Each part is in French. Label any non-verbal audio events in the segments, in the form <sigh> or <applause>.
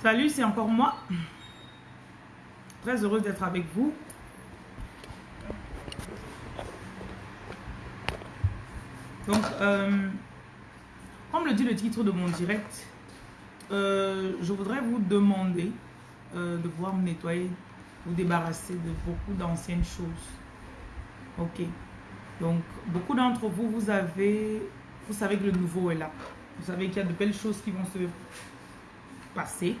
Salut, c'est encore moi. Très heureuse d'être avec vous. Donc, euh, comme le dit le titre de mon direct, euh, je voudrais vous demander euh, de pouvoir me nettoyer, vous débarrasser de beaucoup d'anciennes choses. Ok. Donc, beaucoup d'entre vous, vous avez, vous savez que le nouveau est là. Vous savez qu'il y a de belles choses qui vont se passer.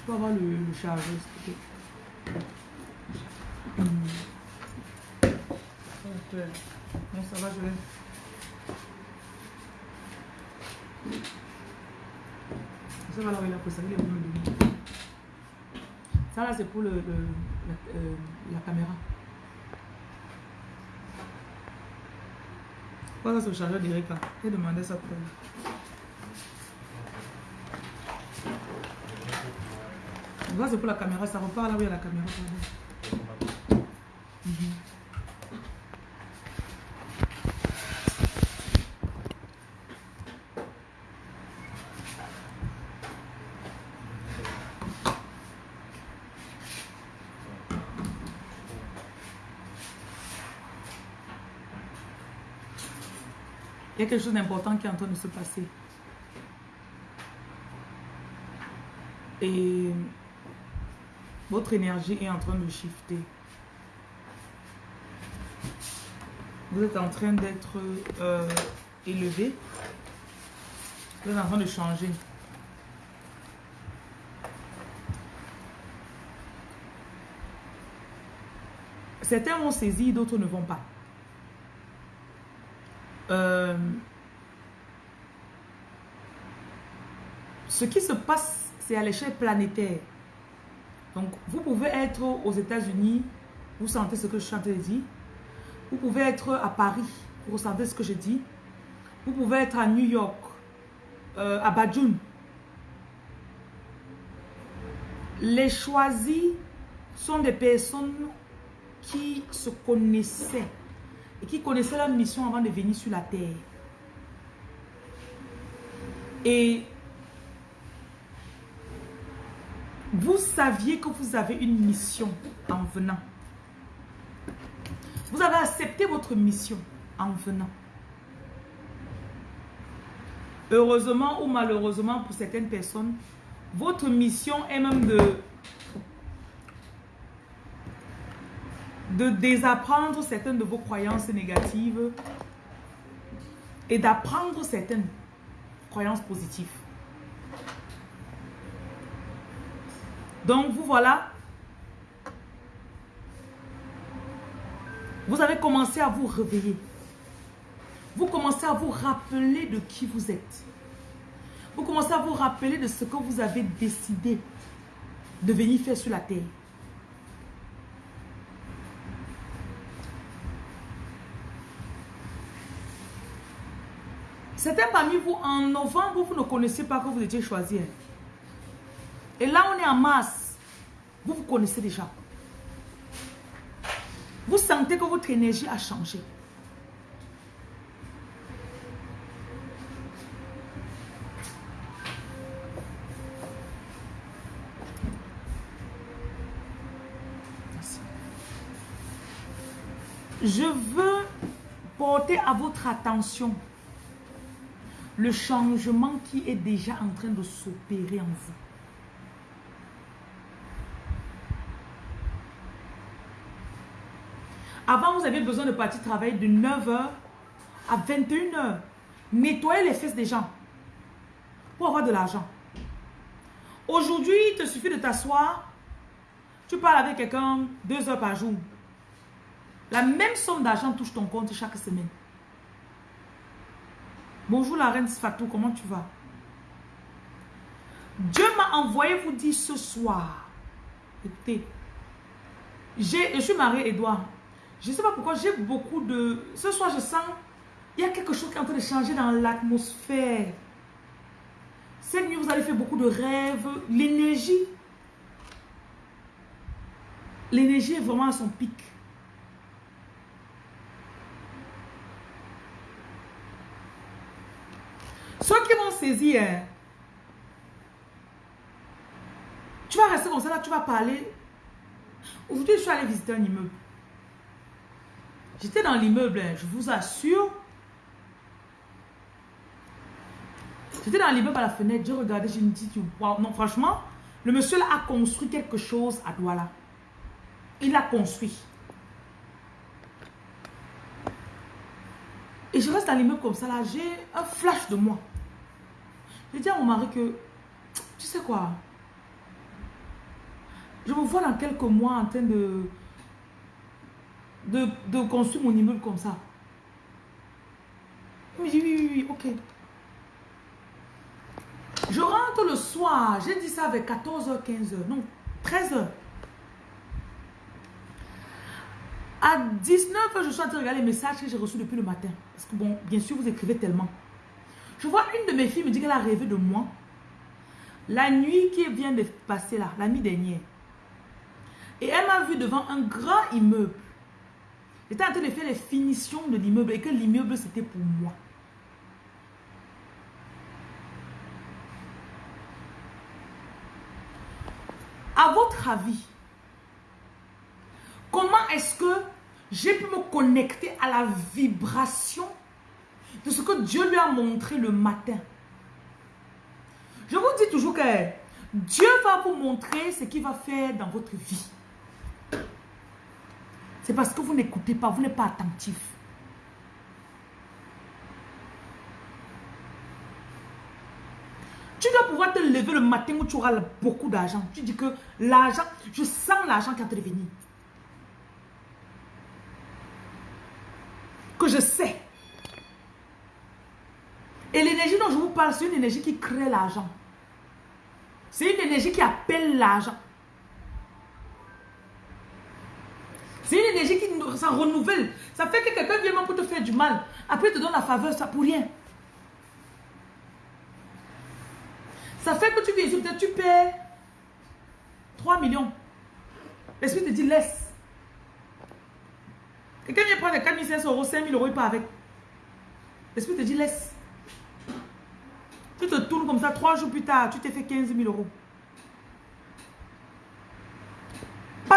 Je peux avoir le, le chargeur, s'il Bon, ça va, je vais... Ça va là il a est bon me Ça là, c'est pour le, le la, euh, la, caméra. Pourquoi ça c'est le chargeur direct là. J'ai demandé ça pour Ça c'est pour la caméra, ça repart là où il y a la caméra. Il y a quelque chose d'important qui est en train de se passer. Et votre énergie est en train de shifter. Vous êtes en train d'être euh, élevé. Vous êtes en train de changer. Certains vont saisir, d'autres ne vont pas. Euh, ce qui se passe, c'est à l'échelle planétaire. Donc, vous pouvez être aux États-Unis, vous sentez ce que je suis en train. Vous pouvez être à Paris, vous ressentez ce que je dis. Vous pouvez être à New York, euh, à Badjoun. Les choisis sont des personnes qui se connaissaient et qui connaissaient leur mission avant de venir sur la terre. Et vous saviez que vous avez une mission en venant. Vous avez accepté votre mission en venant. Heureusement ou malheureusement pour certaines personnes, votre mission est même de de désapprendre certaines de vos croyances négatives et d'apprendre certaines croyances positives. Donc, vous voilà. Vous avez commencé à vous réveiller. Vous commencez à vous rappeler de qui vous êtes. Vous commencez à vous rappeler de ce que vous avez décidé de venir faire sur la terre. Certains parmi vous, en novembre, vous ne connaissez pas que vous étiez choisi. Et là, on est en mars. Vous vous connaissez déjà. Vous sentez que votre énergie a changé. Je veux porter à votre attention le changement qui est déjà en train de s'opérer en vous. Avant, vous aviez besoin de partir travailler de 9h à 21h. Nettoyer les fesses des gens pour avoir de l'argent. Aujourd'hui, il te suffit de t'asseoir. Tu parles avec quelqu'un deux heures par jour. La même somme d'argent touche ton compte chaque semaine. Bonjour la reine Sfatou, comment tu vas? Dieu m'a envoyé vous dire ce soir. Écoutez, je suis mariée Edouard. Je ne sais pas pourquoi j'ai beaucoup de... Ce soir, je sens... Il y a quelque chose qui est en train de changer dans l'atmosphère. Cette nuit, vous allez faire beaucoup de rêves. L'énergie. L'énergie est vraiment à son pic. Ceux qui vont saisir, hein, tu vas rester comme ça tu vas parler. Aujourd'hui, je suis allée visiter un immeuble. J'étais dans l'immeuble, hein, je vous assure. J'étais dans l'immeuble à la fenêtre, je regardais, je me dis, wow, non, franchement, le monsieur a construit quelque chose à Douala. Il a construit. Et je reste dans l'immeuble comme ça là, j'ai un flash de moi. Je dis à mon mari que, tu sais quoi, je me vois dans quelques mois en train de, de, construire mon immeuble comme ça. Il me oui, oui, oui, ok. Je rentre le soir, j'ai dit ça avec 14h, 15h, non, 13h. À 19h, je suis en train de regarder les messages que j'ai reçus depuis le matin. Parce que bon, bien sûr, vous écrivez tellement. Je vois une de mes filles me dit qu'elle a rêvé de moi. La nuit qui vient de passer là, la nuit dernière. Et elle m'a vu devant un grand immeuble. J'étais en train de faire les finitions de l'immeuble et que l'immeuble c'était pour moi. À votre avis, comment est-ce que j'ai pu me connecter à la vibration de ce que Dieu lui a montré le matin? Je vous dis toujours que Dieu va vous montrer ce qu'il va faire dans votre vie. C'est parce que vous n'écoutez pas, vous n'êtes pas attentif. Tu dois pouvoir te lever le matin où tu auras beaucoup d'argent. Tu dis que l'argent, je sens l'argent qui va te revenir. Que je sais. Et l'énergie dont je vous parle, c'est une énergie qui crée l'argent. C'est une énergie qui appelle l'argent. Ça renouvelle. Ça fait que quelqu'un vient pour te faire du mal. Après, il te donne la faveur, ça pour rien. Ça fait que tu viens ici, tu perds 3 millions. L'esprit te dit laisse. Quelqu'un vient prendre 4500 euros, 5000 euros, il part avec. L'esprit te dit laisse. Tu te tournes comme ça, trois jours plus tard, tu t'es fait 15 000 euros.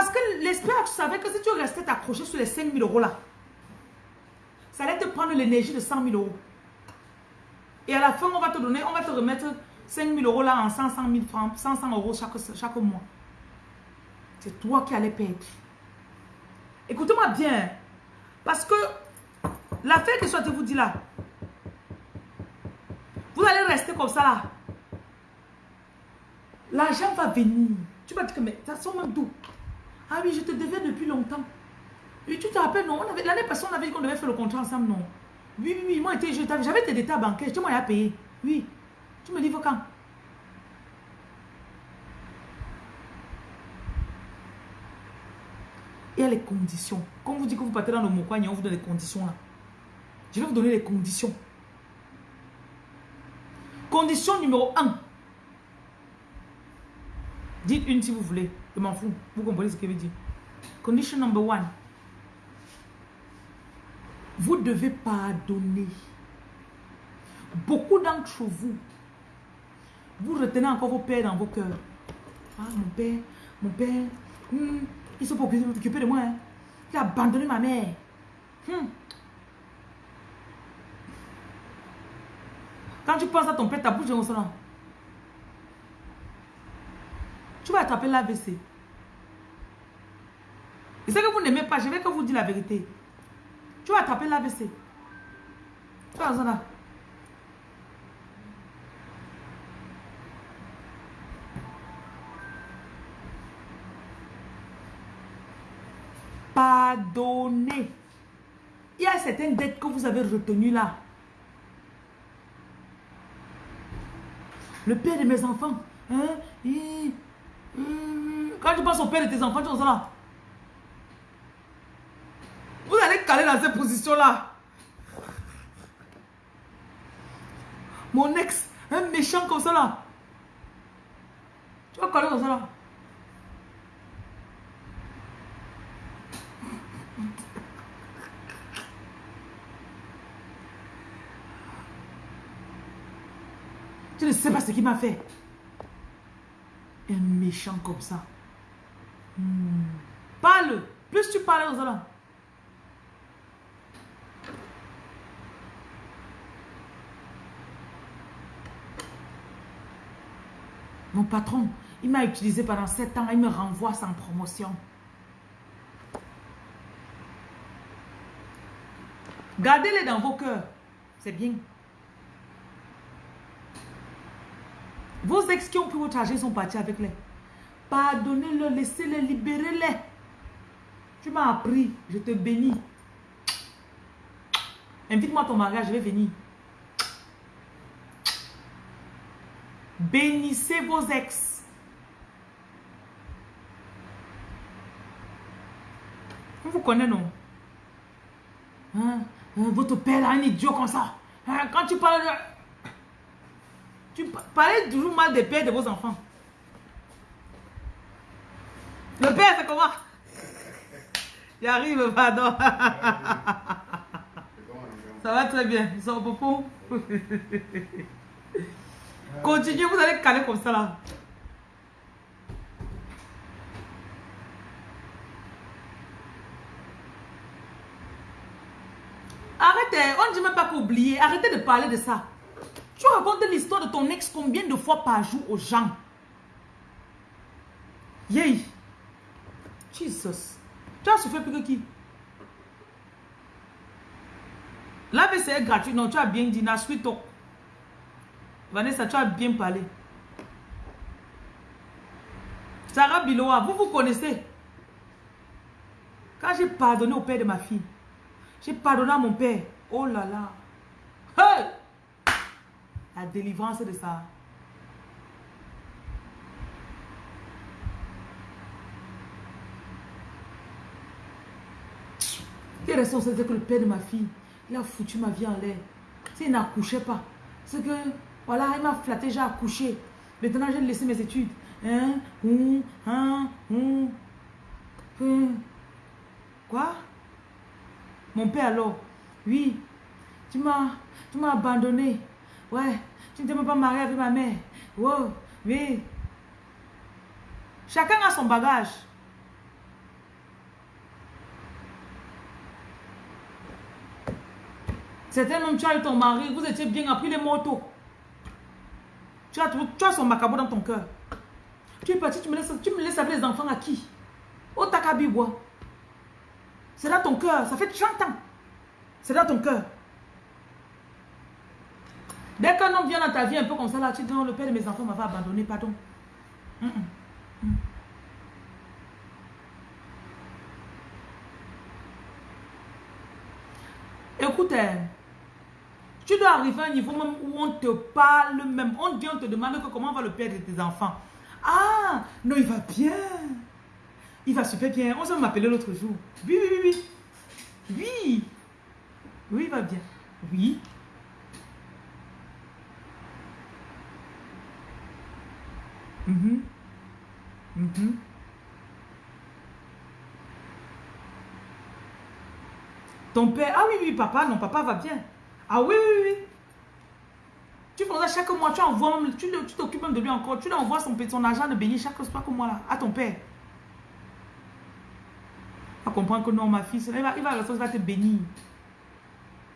Parce que l'esprit savait que si tu restais accroché sur les 5 000 euros là, ça allait te prendre l'énergie de 100 000 euros. Et à la fin, on va te donner, on va te remettre 5 000 euros là en 100, 000 francs, 100, euros chaque, mois. C'est toi qui allais perdre. Écoutez-moi bien. Parce que l'affaire que soit vous dit là, vous allez rester comme ça là. L'argent va venir. Tu vas dire que mais ça sent même d'où? Ah oui, je te devais depuis longtemps. Et tu te rappelles, non L'année passée, on avait dit qu'on devait faire le contrat ensemble, non Oui, oui, oui. Moi, j'avais tes détails bancaires. Je t'ai payé. Oui. Tu me dis quand? Il y a les conditions. Quand vous dites que vous partez dans le Mokwa, on vous donne les conditions là. Je vais vous donner les conditions. Condition numéro 1. Dites une si vous voulez. Je m'en fous. Vous comprenez ce que je veux dire? Condition number one. Vous devez pardonner. Beaucoup d'entre vous, vous retenez encore vos pères dans vos cœurs. Ah, mon père, mon père, hmm, ils sont pas occupés de moi. Hein. Il a abandonné ma mère. Hmm. Quand tu penses à ton père, ta bouche est au tu vas attraper l'AVC. Et ce que vous n'aimez pas, je vais que vous dire la vérité. Tu vas attraper l'AVC. Tu là. Pardonnez. Il y a certaines dettes que vous avez retenues là. Le père de mes enfants, hein, il, quand tu penses au père de tes enfants, tu es là. Vous allez caler dans cette position-là. Mon ex, un méchant comme ça là. Tu vas caler comme ça là. Tu ne sais pas ce qu'il m'a fait. Méchant comme ça. Hmm. Parle. Plus tu parles aux allons. Mon patron, il m'a utilisé pendant 7 ans, il me renvoie sans promotion. Gardez-les dans vos cœurs. C'est bien. Vos ex qui ont pris votre argent sont partis avec les. Pardonnez-le, laissez-les, libérez-les. Tu m'as appris, je te bénis. Invite-moi à ton mariage, je vais venir. Bénissez vos ex. On vous connaît, non? Hein? hein votre père a un idiot comme ça. Hein, quand tu parles Tu parles toujours mal des pères de vos enfants. Le père, c'est comment? Il arrive, pardon. Ça va très bien. Ils sont beaucoup. Continuez, vous allez caler comme ça là. Arrêtez, on ne dit même pas qu'oublier. Arrêtez de parler de ça. Tu racontes l'histoire de ton ex combien de fois par jour aux gens? Yay Jesus. Tu as souffert plus que qui? La est gratuite. Non, tu as bien dit. Na suite. Vanessa, tu as bien parlé. Sarah Biloa, vous vous connaissez? Quand j'ai pardonné au père de ma fille, j'ai pardonné à mon père. Oh là là. La délivrance de ça. Quelle responsabilité que le père de ma fille, il a foutu ma vie en l'air? S'il n'accouchait pas, c'est que voilà, il m'a flatté, j'ai accouché. Maintenant, j'ai laissé mes études. Hein? Hum, hein? Hum. Quoi? Mon père alors? Oui. Tu m'as abandonné. Ouais. Tu ne t'es même pas marié avec ma mère. Wow. Oui. Chacun a son bagage. Certains même tu as eu ton mari, vous étiez bien appris les motos. Tu as, tu as son macabo dans ton cœur. Tu es parti, tu me laisses, tu me laisses avec les enfants à qui? Au Takabibois. C'est dans ton cœur. Ça fait 30 ans. C'est dans ton cœur. Dès qu'un homme vient dans ta vie un peu comme ça, là, tu dis non, le père de mes enfants m'avait abandonné, pardon. Mm. Écoute, hein, tu dois arriver à un niveau même où on te parle même. On dit, on te demande que comment va le père de tes enfants. Ah, non, il va bien. Il va super bien. On s'est m'appeler l'autre jour. Oui, oui, oui, oui. Oui. Oui, il va bien. Oui. Mhm. Mhm. Ton père, ah oui, oui, papa, non, papa va bien. Ah oui, oui, oui. Tu fais ça chaque mois, tu envoies tu t'occupes même de lui encore, tu lui envoies son, son argent de béni chaque fois comme moi là, à ton père. Va comprendre que non, ma fille, il va, il va, il va te bénir.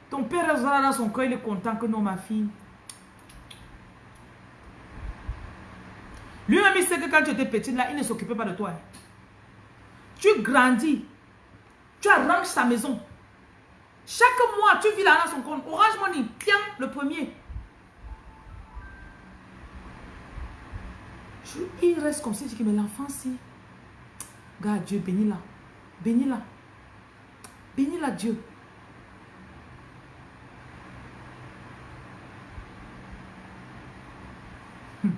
Ton père dans son cœur, il est content que non, ma fille. Lui-même, il sait que quand tu étais petite là, il ne s'occupait pas de toi. Tu grandis. Tu arranges sa maison. Chaque mois, tu vis là dans son compte. Orange Money, tiens, le premier. il reste comme si, mais l'enfant, si. Regarde, Dieu, bénis-la. Bénis-la. Bénis-la, Dieu. Hmm.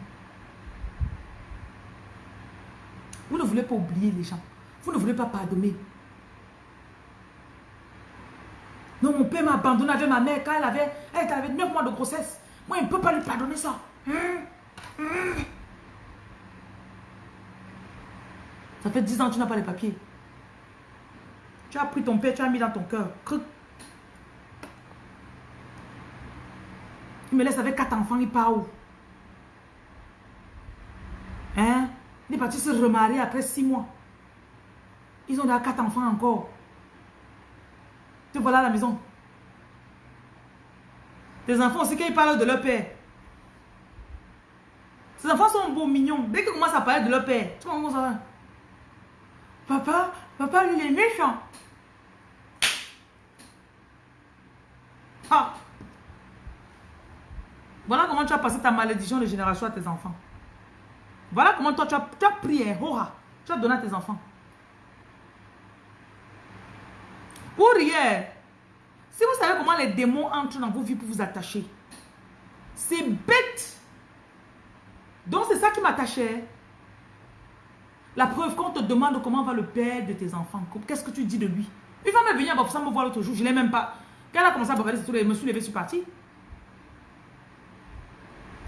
Vous ne voulez pas oublier les gens. Vous ne voulez pas pardonner. Non, mon père m'a abandonné avec ma mère quand elle avait, elle avait 9 mois de grossesse. Moi, il ne peut pas lui pardonner ça. Ça fait 10 ans que tu n'as pas les papiers. Tu as pris ton père, tu as mis dans ton cœur. Il me laisse avec quatre enfants, il part où Hein Il est parti se remarier après six mois. Ils ont déjà quatre enfants encore. Te voilà à la maison. Tes enfants aussi, quand ils parlent de leur père. Ces enfants sont beaux, mignons. Dès qu'ils commencent à parler de leur père, tu comment ça va? Papa, papa, lui, il est méchant. Ah. Voilà comment tu as passé ta malédiction de génération à tes enfants. Voilà comment toi, tu as, hora. Tu as donné à tes enfants. Pour rien. Si vous savez comment les démons entrent dans vos vies pour vous attacher, c'est bête. Donc c'est ça qui m'attachait. La preuve, quand on te demande comment va le père de tes enfants, qu'est-ce que tu dis de lui? Il va me venir à me voir l'autre jour, je ne l'ai même pas. Quand elle a commencé à bavarder, je me suis levé, je suis parti.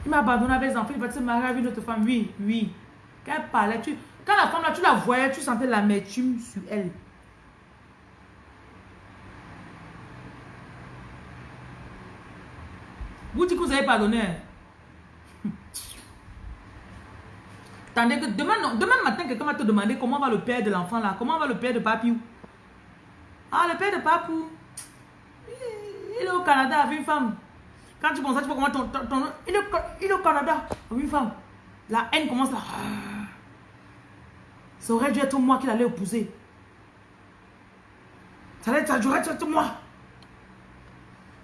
Il m'a abandonné avec les enfants, il va se marier avec une autre femme. Oui, oui. Quand elle parlait, tu, quand la femme là, tu la voyais, tu sentais l'amertume sur elle. Vous dites que vous avez pardonné. <laughs> Tandis que demain, demain matin, quelqu'un va te demander comment va le père de l'enfant là, comment va le père de Papiou. Ah, le père de Papou, il est au Canada avec une femme. Quand tu penses ça, tu vois comment ton, ton, il, est, il, est, au Canada une femme. La haine commence là. Ça aurait dû être moi qui l'allait épouser. Ça aurait dû être moi.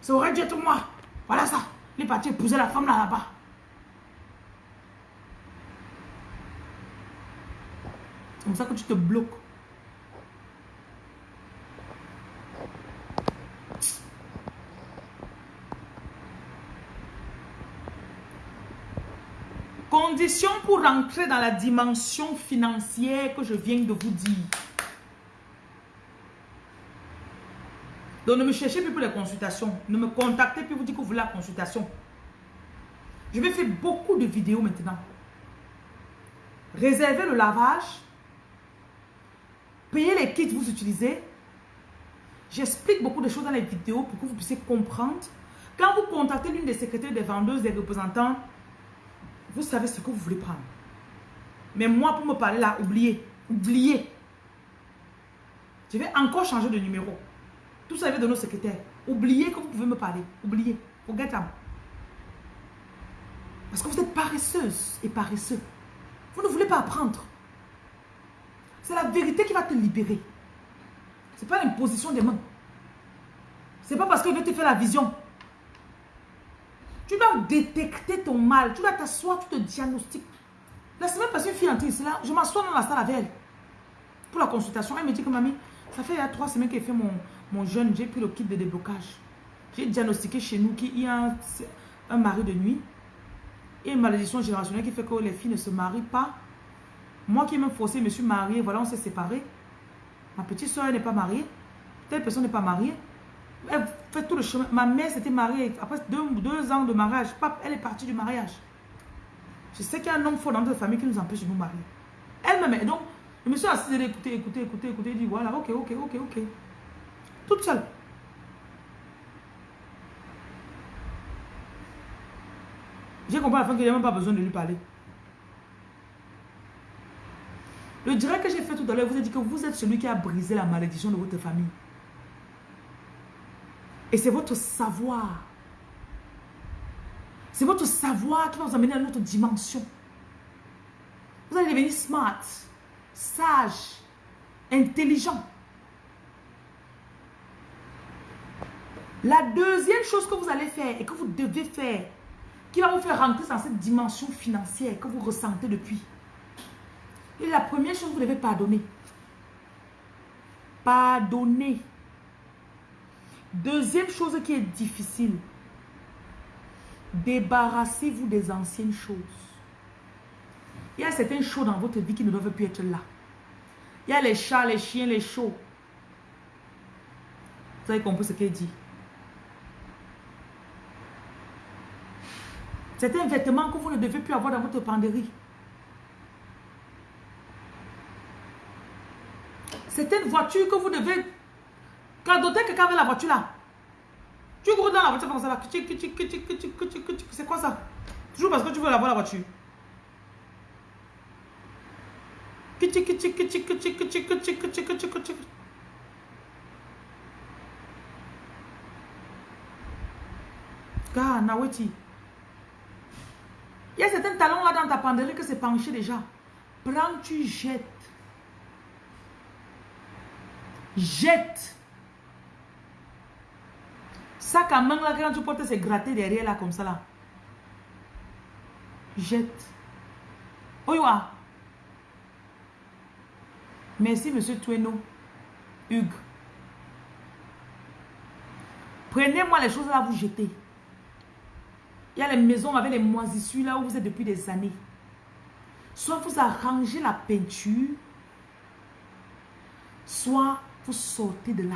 Ça aurait dû être moi. Voilà ça. Il est parti épouser la femme là-bas. C'est comme ça que tu te bloques. Condition pour rentrer dans la dimension financière que je viens de vous dire. Donc ne me cherchez plus pour les consultations. Ne me contactez plus vous dites que vous voulez la consultation. Je vais faire beaucoup de vidéos maintenant. Réservez le lavage. Payez les kits que vous utilisez. J'explique beaucoup de choses dans les vidéos pour que vous puissiez comprendre. Quand vous contactez l'une des secrétaires, des vendeuses, des représentants, vous savez ce que vous voulez prendre. Mais moi, pour me parler là, oubliez. Oubliez. Je vais encore changer de numéro. Tout ça vient de nos secrétaires. Oubliez que vous pouvez me parler. Oubliez. Forget them. Parce que vous êtes paresseuse et paresseux. Vous ne voulez pas apprendre. C'est la vérité qui va te libérer. Ce n'est pas l'imposition des mains. Ce n'est pas parce que Dieu te fait la vision. Tu dois détecter ton mal. Tu dois t'asseoir, tu te diagnostiques. La semaine passée, une fille entrée là, je m'assois dans la salle avec elle. Pour la consultation, elle me dit que mamie, ça fait trois semaines qu'elle fait mon, mon jeûne, j'ai pris le kit de déblocage. J'ai diagnostiqué chez nous qu'il y a un, mari de nuit et une malédiction générationnelle qui fait que les filles ne se marient pas. Moi qui ai même forcé, je me suis mariée, voilà, on s'est séparés. Ma petite soeur n'est pas mariée. Telle personne n'est pas mariée. Elle fait tout le chemin. Ma mère s'était mariée après deux, ans de mariage. elle est partie du mariage. Je sais qu'il y a un homme fort dans notre famille qui nous empêche de nous marier. Elle-même, donc, je me suis assise, écouter, écouter, écouter, écouter, dit voilà, ok, ok, ok, ok. Toute seule. J'ai compris à la fin n'y a même pas besoin de lui parler. Le direct que j'ai fait tout à l'heure vous a dit que vous êtes celui qui a brisé la malédiction de votre famille. Et c'est votre savoir. C'est votre savoir qui va vous amener à une autre dimension. Vous allez devenir smart, sage, intelligent. La deuxième chose que vous allez faire et que vous devez faire, qui va vous faire rentrer dans cette dimension financière que vous ressentez depuis. Et la première chose, vous devez pardonner. Pardonner. Deuxième chose qui est difficile, débarrassez-vous des anciennes choses. Il y a certaines choses dans votre vie qui ne doivent plus être là. Il y a les chats, les chiens, les chauds. Vous avez compris ce qu'il dit. C'est un vêtement que vous ne devez plus avoir dans votre penderie. C'est une voiture que vous devez cadoter quelqu'un avec la voiture là. Tu cours dans la voiture comme ça C'est quoi ça Toujours parce que tu veux avoir la voiture. Naweti. Il y a certains talons là dans ta penderie que c'est penché déjà. Prends, tu jettes. Jette. Sac à main là, quand tu portes, c'est gratté derrière là, comme ça là. Jette. Oyoa. Merci, monsieur Tueno. Hugues. Prenez-moi les choses là, vous jetez. Il y a les maisons avec les moisissures là où vous êtes depuis des années. Soit vous arrangez la peinture, soit vous sortez de là.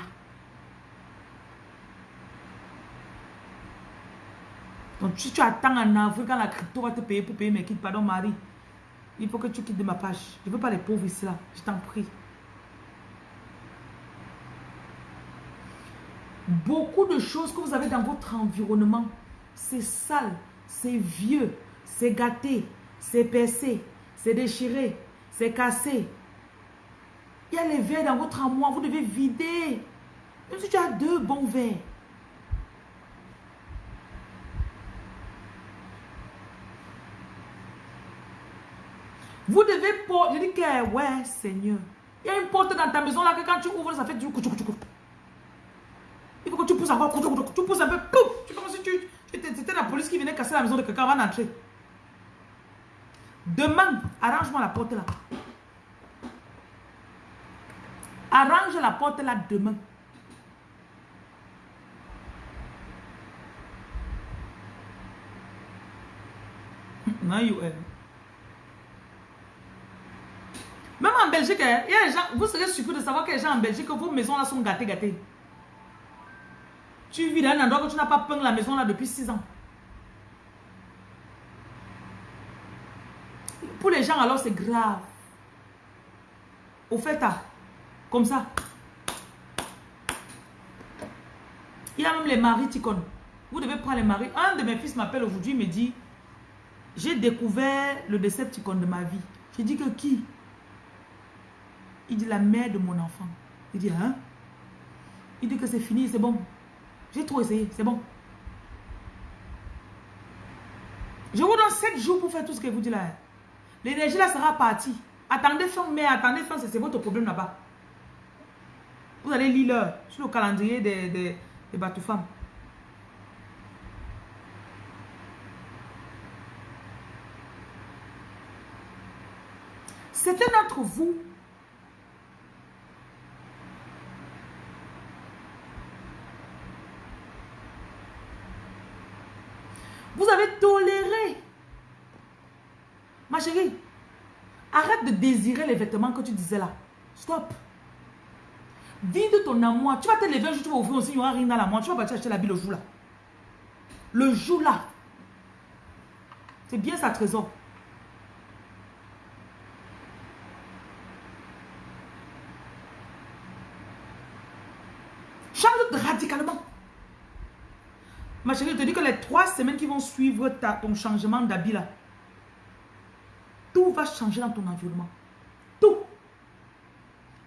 Donc si tu attends en avril quand la crypto va te payer pour payer mes kits, pardon Marie, il faut que tu quittes de ma page. Je ne veux pas les pauvres ici là, je t'en prie. Beaucoup de choses que vous avez dans votre environnement, c'est sale, c'est vieux, c'est gâté, c'est percé, c'est déchiré, c'est cassé. Il y a les verres dans votre armoire, vous devez vider. Même si tu as deux bons verres. Vous devez porter. Je dis que, ouais, Seigneur. Il y a une porte dans ta maison là que quand tu ouvres, ça fait du coup, Il faut que tu pousses encore, tu pousses un peu, tu comme si tu, c'était la police qui venait casser la maison de quelqu'un avant d'entrer. Demain, arrange-moi la porte là. Arrange la porte là demain. Non, you Même en Hein, il y a gens, vous serez surpris de savoir que les gens en Belgique, vos maisons là sont gâtées, gâtées. Tu vis dans un endroit que tu n'as pas peint la maison là depuis 6 ans. Pour les gens, alors, c'est grave. Au fait, ah, comme ça. Il y a même les maris ticons. Vous devez prendre les maris. Un de mes fils m'appelle aujourd'hui, me dit, j'ai découvert le Decepticon de ma vie. J'ai dit que qui? Il dit la mère de mon enfant. Il dit, hein? Il dit que c'est fini, c'est bon. J'ai trop essayé, c'est bon. Je vous donne 7 jours pour faire tout ce que vous dites là. L'énergie là sera partie. Attendez fin mais attendez fin, c'est votre problème là-bas. Vous allez lire sur le calendrier des, des, des bateaux femmes. C'était d'entre vous Vous avez toléré Ma chérie, arrête de désirer les vêtements que tu disais là. Stop. Vide ton amour. Tu vas te lever un jour, tu vas ouvrir aussi, il n'y aura rien dans l'amour. Tu vas partir acheter la bille le jour là. Le jour là. C'est bien sa trésor. Change radicalement. Ma chérie, je te dis que les trois semaines qui vont suivre ta, ton changement d'habit là, tout va changer dans ton environnement. Tout.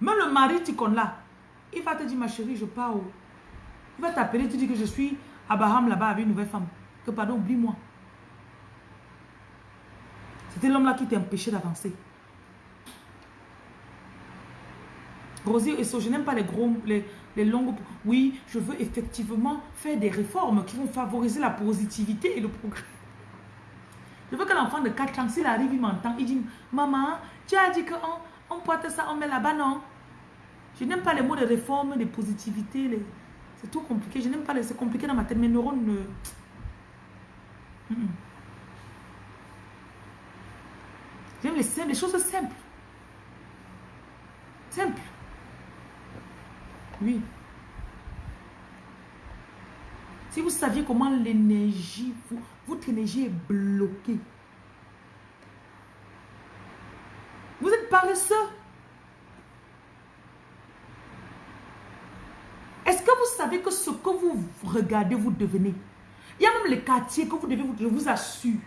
Même le mari tu connais là, il va te dire, ma chérie, je pars. Il va t'appeler, tu dis que je suis à Baham là-bas avec une nouvelle femme. Que pardon, oublie-moi. C'était l'homme là qui empêché d'avancer. Rosie et je n'aime pas les gros, les, les longues... Oui, je veux effectivement faire des réformes qui vont favoriser la positivité et le progrès. Je veux que l'enfant de 4 ans, s'il arrive, il m'entend, il dit, maman, tu as dit qu'on on porte ça, on met là-bas, non? Je n'aime pas les mots de réforme, de positivité, c'est tout compliqué. Je n'aime pas, c'est compliqué dans ma tête, mes neurones ne... J'aime les, les choses simples. Simples. Oui. Si vous saviez comment l'énergie, votre énergie est bloquée. Vous êtes paresseux. Est-ce que vous savez que ce que vous regardez, vous devenez? Il y a même les quartiers que vous devez, je vous assure.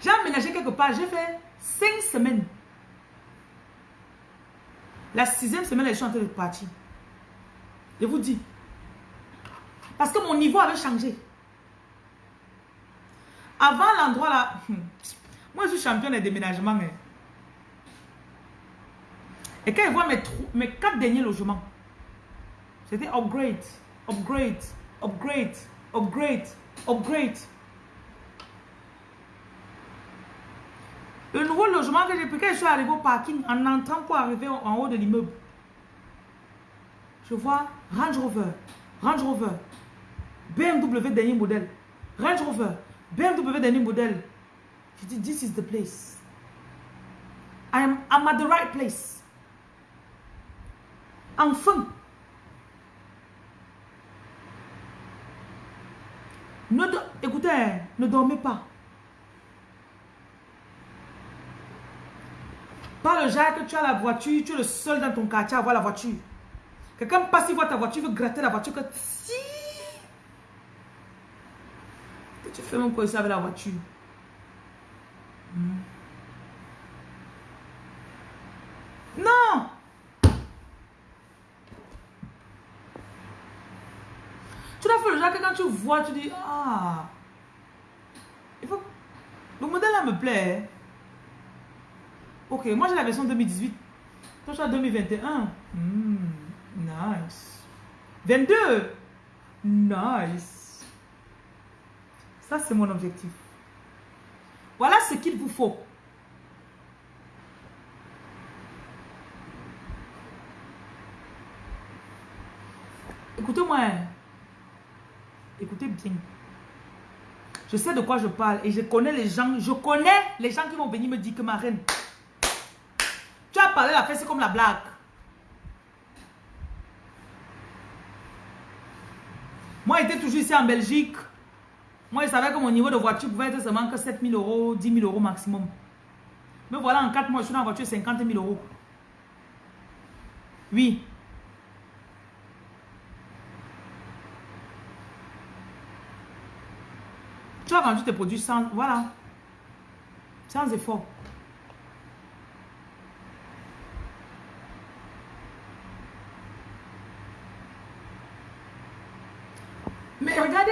J'ai aménagé quelque part, j'ai fait cinq semaines. La sixième semaine, je suis en train de partir. Je vous dis. Parce que mon niveau avait changé. Avant l'endroit là, <laughs> moi je suis champion des déménagements. Hein. Et quand je vois mes, mes quatre derniers logements, c'était upgrade, upgrade, upgrade, upgrade, upgrade. Le nouveau logement que j'ai pris, quand je suis arrivé au parking, en entrant pour arriver en haut de l'immeuble, je vois Range Rover, Range Rover, BMW dernier modèle, Range Rover, BMW dernier modèle. Je dis, this is the place. I am I'm at the right place. Enfin. Ne, écoutez, ne dormez pas. Pas le genre que tu as la voiture, tu es le seul dans ton quartier à avoir la voiture. Quelqu'un passe, il voit ta voiture, il veut gratter la voiture. Que si. Que tu fais même quoi avec la voiture. Hmm. Non! Tu dois faire le genre que quand tu vois, tu dis, ah, il faut... le modèle là me plaît. Ok, moi j'ai la version 2018. Toi tu as 2021. Hmm, nice. 22. Nice. Ça c'est mon objectif. Voilà ce qu'il vous faut. Écoutez-moi. Écoutez bien. Je sais de quoi je parle et je connais les gens. Je connais les gens qui vont venir me dire que ma reine, as parlé la fête, comme la blague. Moi, j'étais toujours ici en Belgique. Moi, je savais que mon niveau de voiture pouvait être seulement que 7 000 euros, 10 000 euros maximum. Mais voilà, en 4 mois, je suis dans la voiture 50 000 euros. Oui. Tu as vendu tes produits sans... Voilà. Sans effort. Mais regardez,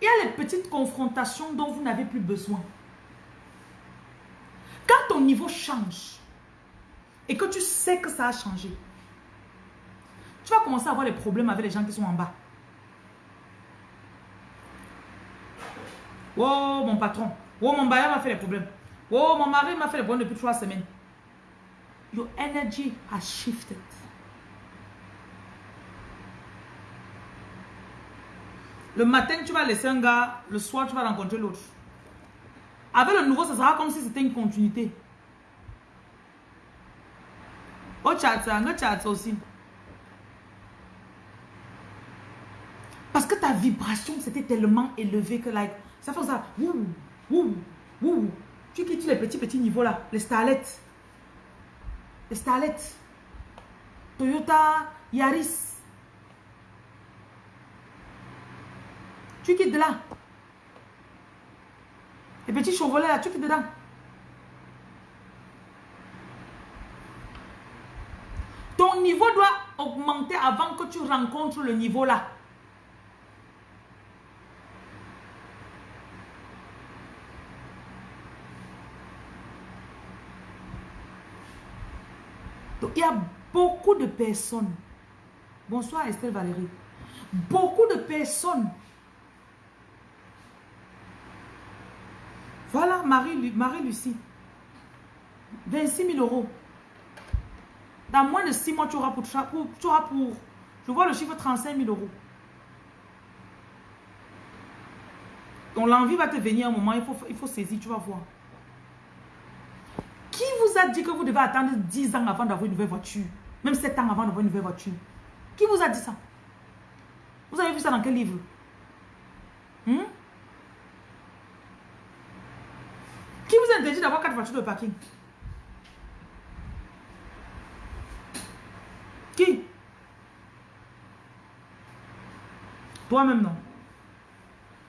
il y a les petites confrontations dont vous n'avez plus besoin. Quand ton niveau change et que tu sais que ça a changé, tu vas commencer à avoir des problèmes avec les gens qui sont en bas. Oh, mon patron. Oh, mon bailleur m'a fait des problèmes. Oh, mon mari m'a fait des problèmes depuis trois semaines. Your energy has shifted. Le matin, tu vas laisser un gars, le soir, tu vas rencontrer l'autre. Avec le nouveau, ça sera comme si c'était une continuité. Au chat, un chat aussi. Parce que ta vibration, c'était tellement élevé que, like, ça fait ça. Ouh, ouh, ouh. Tu quittes les petits, petits niveaux là. Les starlettes. Les starlettes. Toyota Yaris. Tu quittes de là. Les petits chevrolets là, tu quittes dedans. Ton niveau doit augmenter avant que tu rencontres le niveau là. Donc, il y a beaucoup de personnes. Bonsoir Estelle Valérie. Beaucoup de personnes Voilà, Marie-Lucie. 26 000 euros. Dans moins de 6 mois, tu auras pour, tu auras pour, je vois le chiffre 35 000 euros. Donc l'envie va te venir un moment, il faut, il faut saisir, tu vas voir. Qui vous a dit que vous devez attendre 10 ans avant d'avoir une nouvelle voiture? Même 7 ans avant d'avoir une nouvelle voiture Qui vous a dit ça? Vous avez vu ça dans quel livre? Hmm? Qui vous d'avoir quatre voitures de parking Qui? Toi-même, non.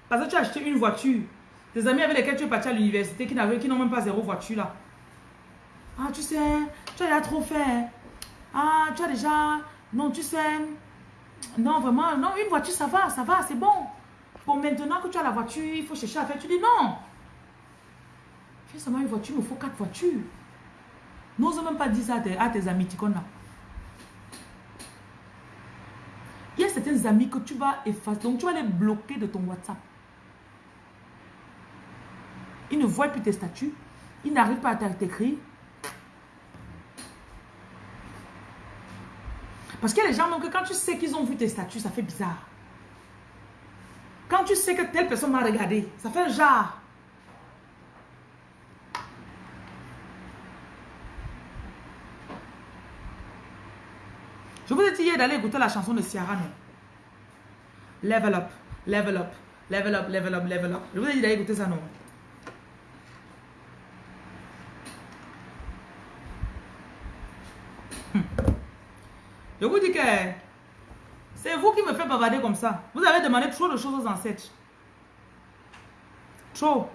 Parce que tu as acheté une voiture Tes amis avec lesquels tu es parti à l'université qui n'ont même pas zéro voiture là. Ah, tu sais, tu as déjà trop fait. Ah, tu as déjà... Non, tu sais... Non, vraiment, non, une voiture, ça va, ça va, c'est bon. Bon, maintenant que tu as la voiture, il faut chercher à faire. Tu dis non. Seulement une voiture, il me faut quatre voitures. N'ose même pas dire ça à tes, amis, tu connais. Il y a certains amis que tu vas effacer, donc tu vas les bloquer de ton WhatsApp. Ils ne voient plus tes statuts, ils n'arrivent pas à t'écrire. Parce qu'il y a des gens, que quand tu sais qu'ils ont vu tes statuts, ça fait bizarre. Quand tu sais que telle personne m'a regardé, ça fait genre. Je vous ai dit hier d'aller écouter la chanson de Ciara, non? Level up, level up, level up, level up, level up. Je vous ai dit d'aller écouter ça, non? Je vous dis que c'est vous qui me faites bavarder comme ça. Vous avez demandé trop de choses aux ancêtres. Trop.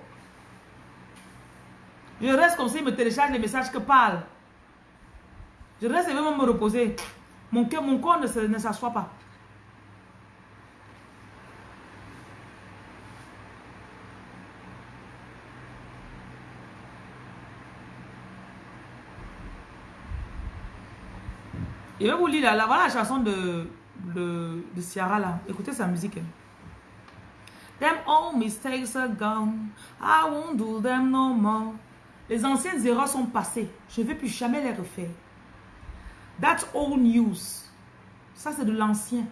Je reste comme ça, il me télécharge les messages que parle. Je reste et vais me reposer. Mon, cœur, mon corps ne, s'assoit pas. Je vais vous lire là, voilà la chanson de, de, de Ciara là. Écoutez sa musique. Them all mistakes are gone. I won't do them no more. Les anciennes erreurs sont passées. Je ne vais plus jamais les refaire. That's old news. Ça, c'est de l'ancien.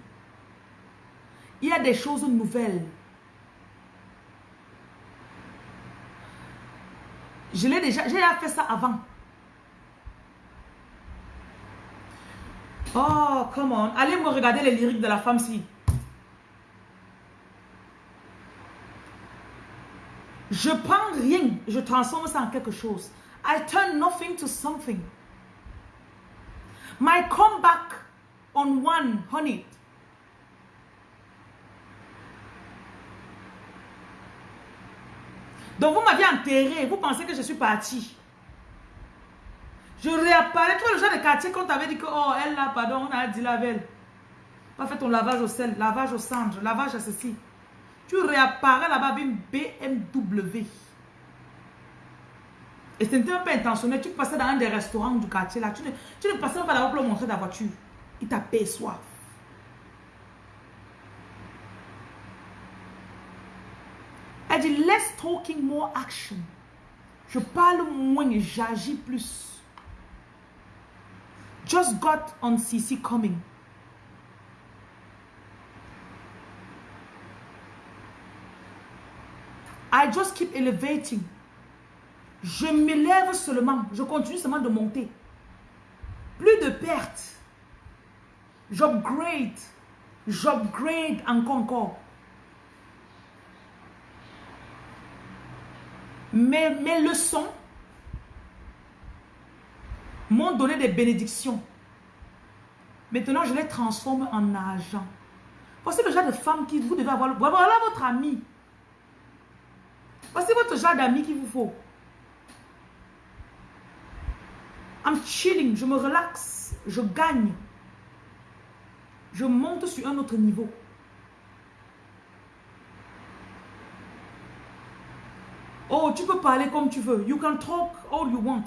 Il y a des choses nouvelles. Je l'ai déjà, fait ça avant. Oh, come on. Allez me regarder les lyriques de la femme-ci. Je prends rien, je transforme ça en quelque chose. I turn nothing to something. My comeback on one, honey. Donc vous m'aviez enterré, vous pensez que je suis partie. Je réapparais. Tu vois le genre de quartier qu'on t'avait dit que, oh, elle là, pardon, on a dit la veille. Pas fait ton lavage au sel, lavage au cendre, lavage à ceci. Tu réapparais là-bas avec une BMW. Et ce n'était pas intentionnel. Tu passais dans un des restaurants du quartier là. Tu ne, tu ne passais pas là-bas pour leur montrer ta voiture. Il t'aperçoit. Elle dit, less talking, more action. Je parle moins et j'agis plus. Just got on CC coming. I just keep elevating. Je m'élève seulement. Je continue seulement de monter. Plus de pertes. J'upgrade. J'upgrade encore encore. Mes, leçons m'ont donné des bénédictions. Maintenant, je les transforme en argent. Voici le genre de femme qui vous devez avoir. Voilà votre ami. Voici votre genre d'ami qu'il vous faut. I'm chilling, je me relaxe, je gagne. Je monte sur un autre niveau. Oh, tu peux parler comme tu veux. You can talk all you want.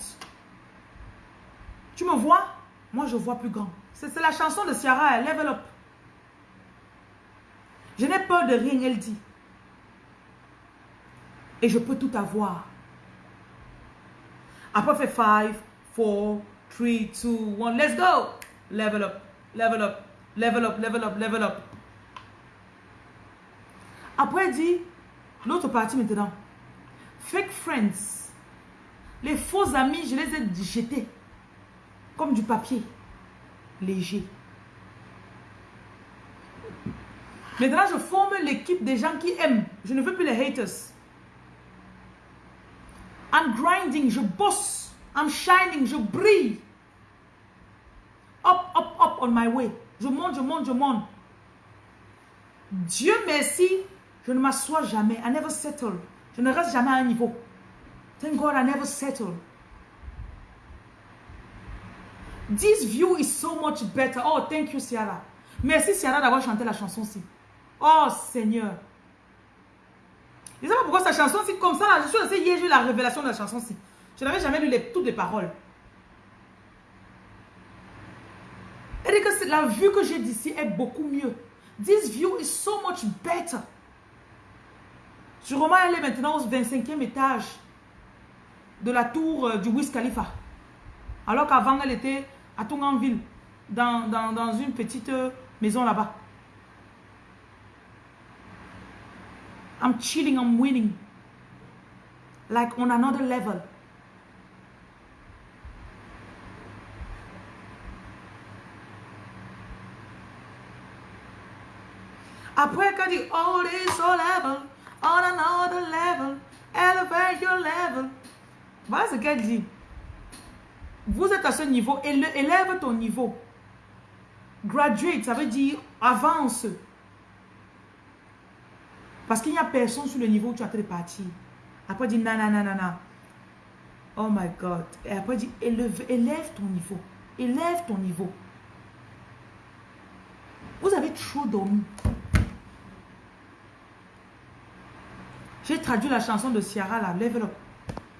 Tu me vois? Moi, je vois plus grand. C'est la chanson de Ciara, Level Up. Je n'ai peur de rien, elle dit. Et je peux tout avoir. Après, fait 5, 4, 3, 2, 1. Let's go. Level up, level up, level up, level up, level up. Après, dit, l'autre partie maintenant. Fake friends. Les faux amis, je les ai jetés comme du papier léger. Maintenant, je forme l'équipe des gens qui aiment. Je ne veux plus les haters. I'm grinding, je bosse. I'm shining, je brille. Up, up, up on my way. Je monte, je monte, je monte. Dieu merci, je ne m'assois jamais. I never settle. Je ne reste jamais à un niveau. Thank God I never settle. This view is so much better. Oh, thank you, Ciara. Merci, Ciara, d'avoir chanté la chanson-ci. Oh, Seigneur. Je ne sais pas pourquoi cette chanson-ci, comme ça, là, je suis assez hier, j'ai eu la révélation de la chanson-ci. Je n'avais jamais lu les, toutes les paroles. Et que la vue que j'ai d'ici est beaucoup mieux. This view is so much better. Remarque, elle est maintenant au 25e étage de la tour euh, du Wiz Khalifa. Alors qu'avant, elle était à Tonganville, dans, dans, dans une petite euh, maison là-bas. I'm chilling, I'm winning. Like on another level. Après, quand dit, all is all level, on another level, elevate your level. Voilà ce qu'elle dit. Vous êtes à ce niveau, élève ton niveau. Graduate, ça veut dire avance. Parce qu'il n'y a personne sur le niveau où tu as de partir. Après, dit nanana. Oh my God. Et après, dit élève ton niveau. Élève ton niveau. Vous avez trop dormi. J'ai traduit la chanson de Ciara, là, Level Up.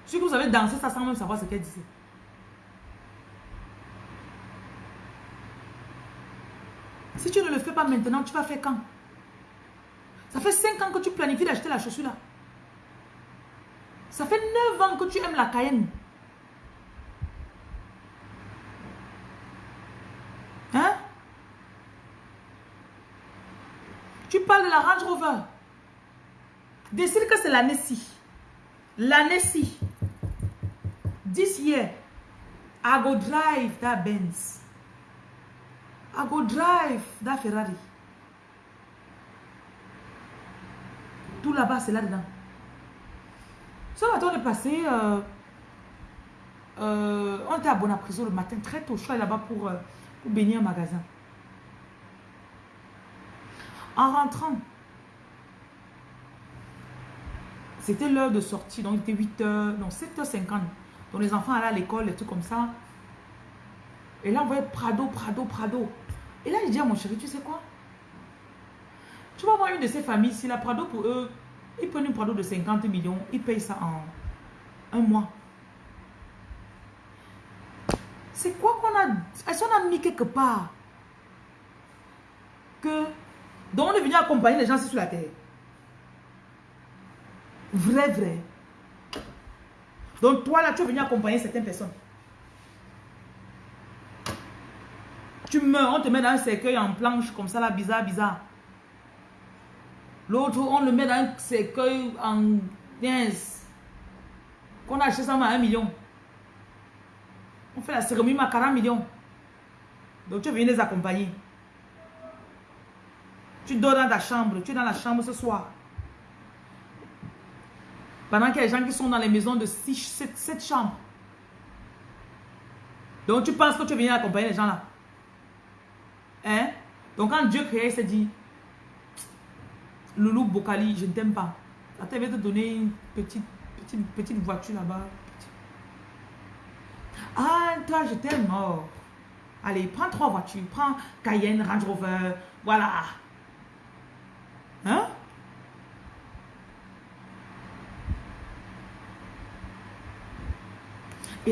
Si vous avez dansé ça sans même savoir ce qu'elle disait. Si tu ne le fais pas maintenant, tu vas faire quand? Ça fait 5 ans que tu planifies d'acheter la chaussure là. Ça fait 9 ans que tu aimes la Cayenne. Hein? Tu parles de la Range Rover. Décide que c'est l'année-ci. L'année-ci. This year, I go drive that Benz. I go drive that Ferrari. Tout là-bas, c'est là-dedans. On est passé. Euh, euh, on était à Bonaprison le matin, très tôt. Je suis là-bas pour, euh, un magasin. En rentrant, c'était l'heure de sortie, donc il était 8h, non 7h50. Donc les enfants allaient à l'école, et tout comme ça. Et là, on voyait Prado, Prado, Prado. Et là, je dis à mon chéri, tu sais quoi? Tu vas voir une de ces familles, si la Prado pour eux, ils prennent une Prado de 50 millions, ils payent ça en un mois. C'est quoi qu'on a... Est-ce qu'on a mis quelque part que... Donc on est venu accompagner les gens sur la terre? Vrai, vrai. Donc toi là, tu es venu accompagner certaines personnes. Tu meurs, on te met dans un cercueil en planche comme ça là, bizarre, bizarre. L'autre, on le met dans un cercueil en 15. Qu'on a acheté ça à 1 million. On fait la cérémonie à 40 millions. Donc tu es venu les accompagner. Tu dors dans ta chambre, tu es dans la chambre ce soir. Pendant qu'il y a des gens qui sont dans les maisons de 6, 7, 7 chambres. Donc tu penses que tu viens accompagner les gens là. Hein? Donc quand Dieu créait, il s'est dit, Loulou Bokali, je ne t'aime pas. Attends, il va te donner une petite, petite, petite voiture là-bas. Ah, toi, je t'aime. Oh. Allez, prends trois voitures. Prends Cayenne, Range Rover. Voilà. Hein?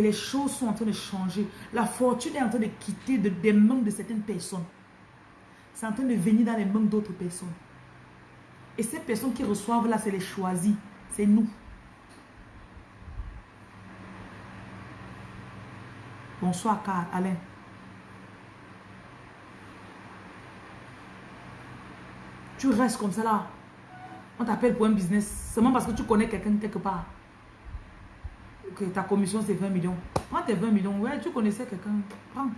Les choses sont en train de changer. La fortune est en train de quitter des mains de certaines personnes. C'est en train de venir dans les mains d'autres personnes. Et ces personnes qui reçoivent là, c'est les choisis. C'est nous. Bonsoir, Alain. Tu restes comme ça là. On t'appelle pour un business. Seulement parce que tu connais quelqu'un quelque part ta commission c'est 20 millions. Prends tes 20 millions. Ouais, tu connaissais quelqu'un. Prends.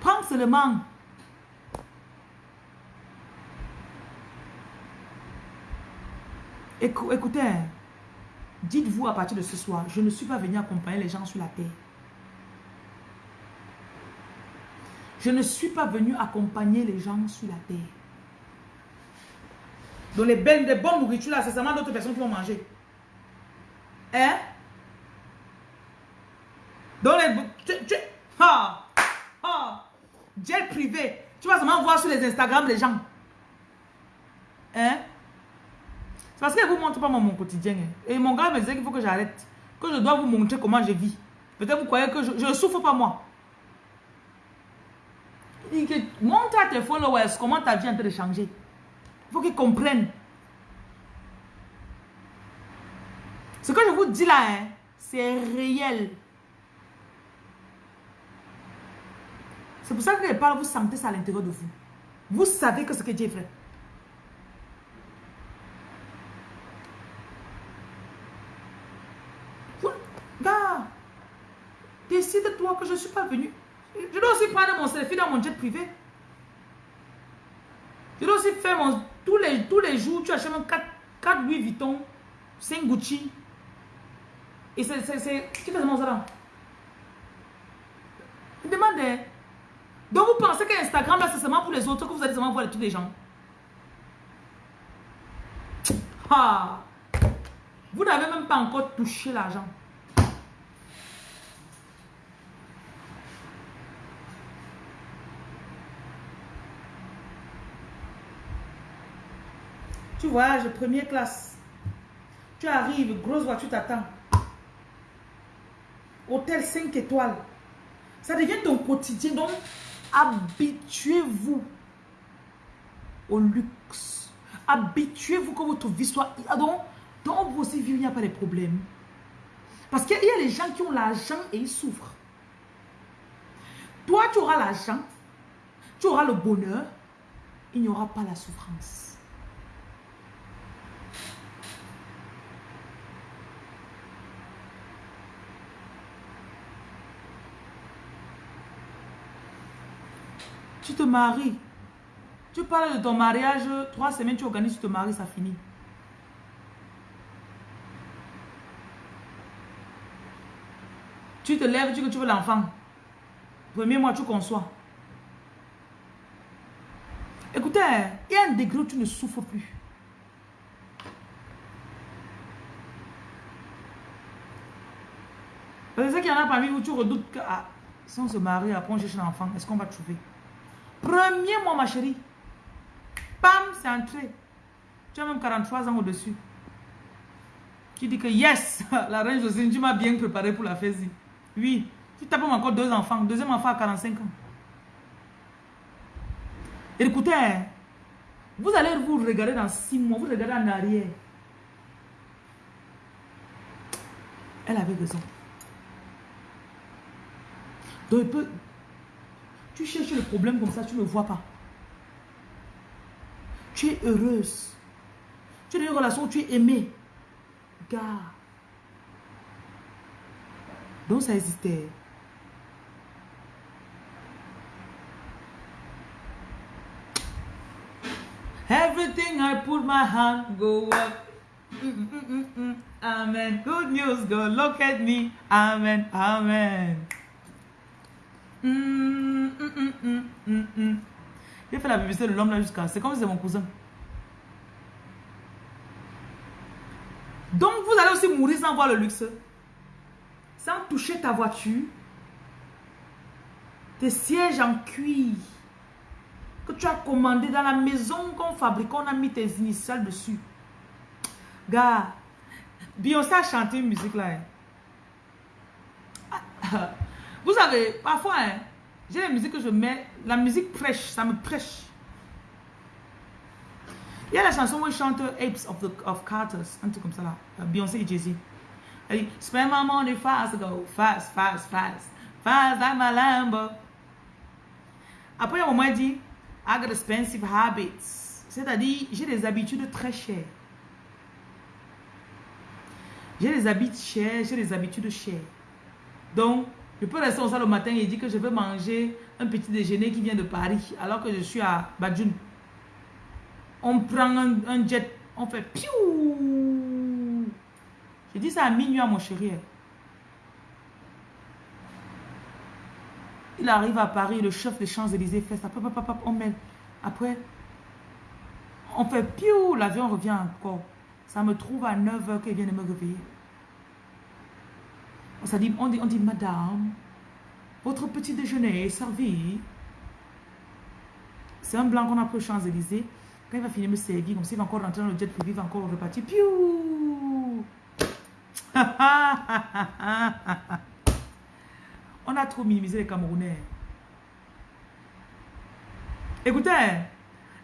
Prends seulement. Écoutez, dites-vous à partir de ce soir, je ne suis pas venu accompagner les gens sur la terre. Je ne suis pas venu accompagner les gens sur la terre. Dans les belles, des bonnes nourritures, là, c'est seulement d'autres personnes qui vont manger. Hein? Dans les... Tu, tu, ah, ah, gel privé. Tu vas seulement voir sur les Instagram les gens. Hein? C'est parce que vous ne montre pas mon, quotidien. Hein. Et mon gars me disait qu'il faut que j'arrête. Que je dois vous montrer comment je vis. Peut-être vous croyez que je ne souffre pas moi. Montre à tes followers comment ta vie est en train de changer. Il faut qu'ils comprennent. Ce que je vous dis là, hein, c'est réel. C'est pour ça que les paroles, vous sentez ça à l'intérieur de vous. Vous savez que ce que Dieu fait. Gars, décide-toi que je suis pas venu. Je dois aussi prendre mon selfie dans mon jet privé. Je dois aussi faire mon... Tous les, tous les jours, tu achètes 4, 4 Louis Vuitton, 5 Gucci. Et c'est... Tu fais ça. Demandez. Donc vous pensez qu'Instagram, là, c'est seulement pour les autres, que vous allez seulement voir tous les gens? Ah! Vous n'avez même pas encore touché l'argent. Tu voyages première classe. Tu arrives, grosse voiture t'attend. Hôtel 5 étoiles. Ça devient ton quotidien. Donc, habituez-vous au luxe. Habituez-vous que votre vie soit... Donc, dans votre vie, il n'y a pas de problème. Parce qu'il y a les gens qui ont l'argent et ils souffrent. Toi, tu auras l'argent, tu auras le bonheur, il n'y aura pas la souffrance. Tu te maries. Tu parles de ton mariage, trois semaines, tu organises, tu te maries, ça finit. Tu te lèves, tu que tu veux l'enfant. Premier mois, tu conçois. Écoutez, il y a un degré où tu ne souffres plus. C'est qu'il y en a parmi vous, tu redoutes que ah, si on se marie, après on cherche un enfant, est-ce qu'on va trouver? Premier mois, ma chérie. Pam, c'est entré. Tu as même 43 ans au-dessus. Tu dis que yes, <laughs> la reine Josine, tu m'as bien préparé pour la fête. Oui, tu tapes encore deux enfants. Deuxième enfant à 45 ans. écoutez, hein, vous allez vous regarder dans six mois, vous regardez en arrière. Elle avait raison. Donc, il peut, tu cherches le problème comme ça, tu ne vois pas. Tu es heureuse. Tu as une relation tu es aimée. Gars. Donc ça existait. Everything I put my hand go up. Mm, mm, mm, amen. Good news, go look at me. Amen. Amen. J'ai fait la publicité de l'homme là jusqu'à... C'est comme si c'est mon cousin. Donc vous allez aussi mourir sans voir le luxe. Sans toucher ta voiture. Tes sièges en cuir. Que tu as commandé dans la maison qu'on fabrique. On a mis tes initiales dessus. Gars. Beyoncé a chanté une musique là. Hein. Vous savez, parfois, hein, j'ai la musique que je mets, la musique prêche, ça me prêche. Il y a la chanson où il chante Apes of, the, of Carters, un truc comme ça là, euh, Beyoncé et Jay-Z. Elle dit, spend my money fast, go fast, fast, fast, fast like my Lambo. Après, moment, il dit, I got expensive habits. C'est-à-dire, j'ai des habitudes très chères. J'ai des habitudes chères, j'ai des habitudes chères. Donc, je peux rester au salle le matin et dire que je veux manger un petit déjeuner qui vient de Paris alors que je suis à Badjoun. On prend un, jet, on fait piou. Je dis ça à minuit à mon chéri. Il arrive à Paris, le chef des Champs-Élysées fait ça. on met. Après, On fait piou, l'avion revient encore. Ça me trouve à 9h qu'il vient de me réveiller. On, dit, on, dit, on dit, madame, votre petit déjeuner est servi. C'est un blanc qu'on a pris aux Champs-Élysées. Quand il va finir me servir, comme s'il va encore rentrer dans le jet privé, il va encore repartir. Piou <laughs> On a trop minimisé les Camerounais. Écoutez,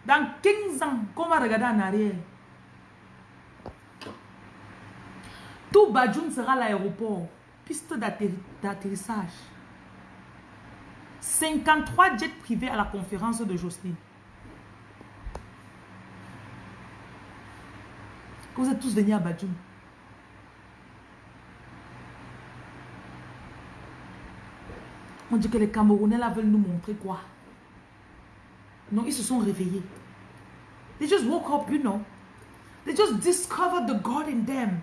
dans 15 ans, qu'on va regarder en arrière, tout Badjoun sera l'aéroport, piste d'atterrissage. 53 jets privés à la conférence de Jocelyne. Vous êtes tous venus à Badjoun. On dit que les Camerounais là veulent nous montrer quoi? Non, ils se sont réveillés. They just woke up, you know. They just discovered the God in them.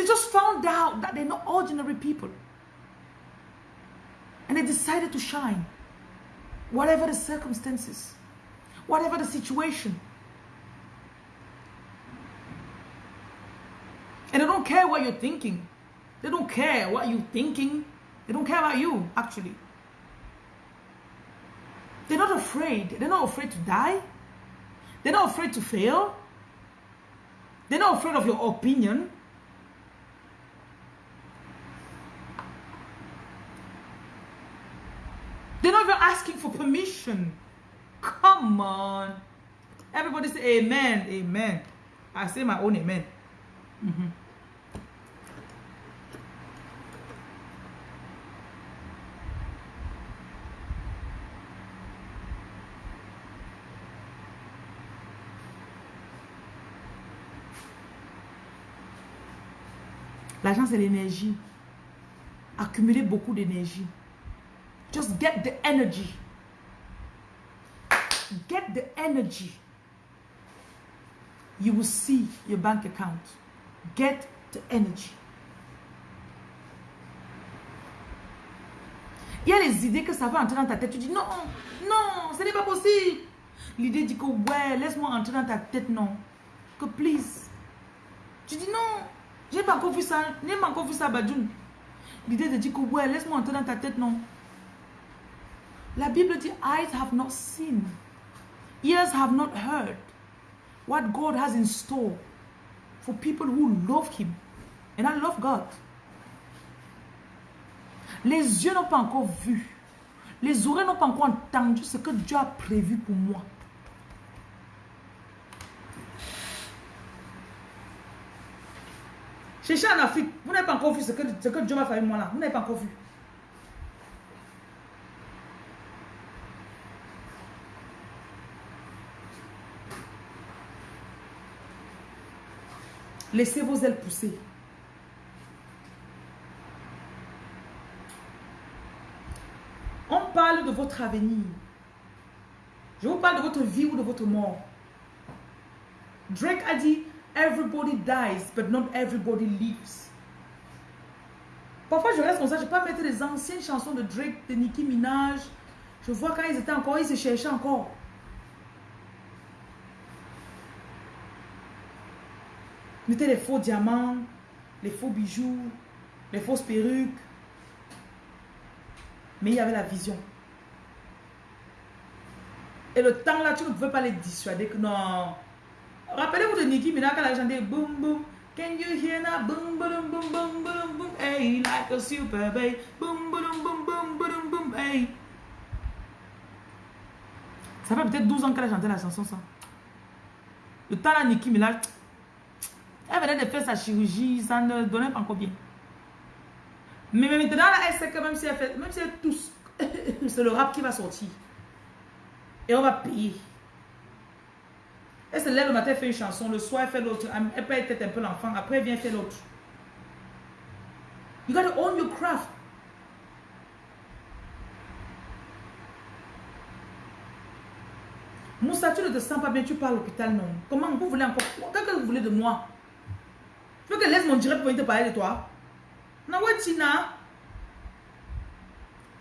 They just found out that they're not ordinary people. And they decided to shine. Whatever the circumstances, whatever the situation. And they don't care what you're thinking. They don't care what you're thinking. They don't care about you, actually. They're not afraid. They're not afraid to die. They're not afraid to fail. They're not afraid of your opinion. Asking for permission. Come on. Everybody say amen, amen. I say my own amen. Mm -hmm. L'argent, c'est l'énergie. Accumuler beaucoup d'énergie. Just get the energy. Get the energy. You will see your bank account. Get the energy. Il y a les idées que ça va entrer dans ta tête. Tu dis non, non, ce n'est pas possible. L'idée dit que ouais, laisse-moi entrer dans ta tête, non. Que please. Tu dis non, j'ai pas encore vu ça. J'ai pas encore vu ça, Badjoun. L'idée de dire que ouais, laisse-moi entrer dans ta tête, non. La Bible dit, eyes have not seen, ears have not heard what God has in store for people who love Him. And I love God. Les yeux n'ont pas encore vu. Les oreilles n'ont pas encore entendu ce que Dieu a prévu pour moi. Cherchez en Afrique, vous n'avez pas encore vu ce que, ce que Dieu m'a fait avec moi là. Vous n'avez pas encore vu. Laissez vos ailes pousser. On parle de votre avenir. Je vous parle de votre vie ou de votre mort. Drake a dit, everybody dies, but not everybody lives. Parfois, je reste comme ça, je peux pas mettre les anciennes chansons de Drake, de Nicki Minaj. Je vois quand ils étaient encore, ils se cherchaient encore. Les faux diamants, les faux bijoux, les fausses perruques. Mais il y avait la vision. Et le temps là, tu ne pouvais pas les dissuader que non. Rappelez-vous de Nicki Minaj quand elle a chanté Boom Boom. Can you hear that? Boom boom boom boom boom boom. Hey, like a super bass. Boom boom boom boom boom boom. Hey. Ça fait peut-être 12 ans qu'elle a chanté la chanson ça. Le temps là, Nicki Minaj. Elle venait de faire sa chirurgie, ça ne donnait pas encore bien. Mais maintenant, elle sait que même si elle fait, même si elle tousse, <coughs> c'est le rap qui va sortir. Et on va payer. Elle se lève le matin, elle fait une chanson, le soir, elle fait l'autre. Elle peut être un peu l'enfant, après, elle vient faire l'autre. You gotta own your craft. Moussa, tu ne te sens pas bien, tu pars à l'hôpital, non. Comment vous voulez encore Qu'est-ce que vous voulez de moi? Je te laisse mon direct pour te parler de toi. Nawatina.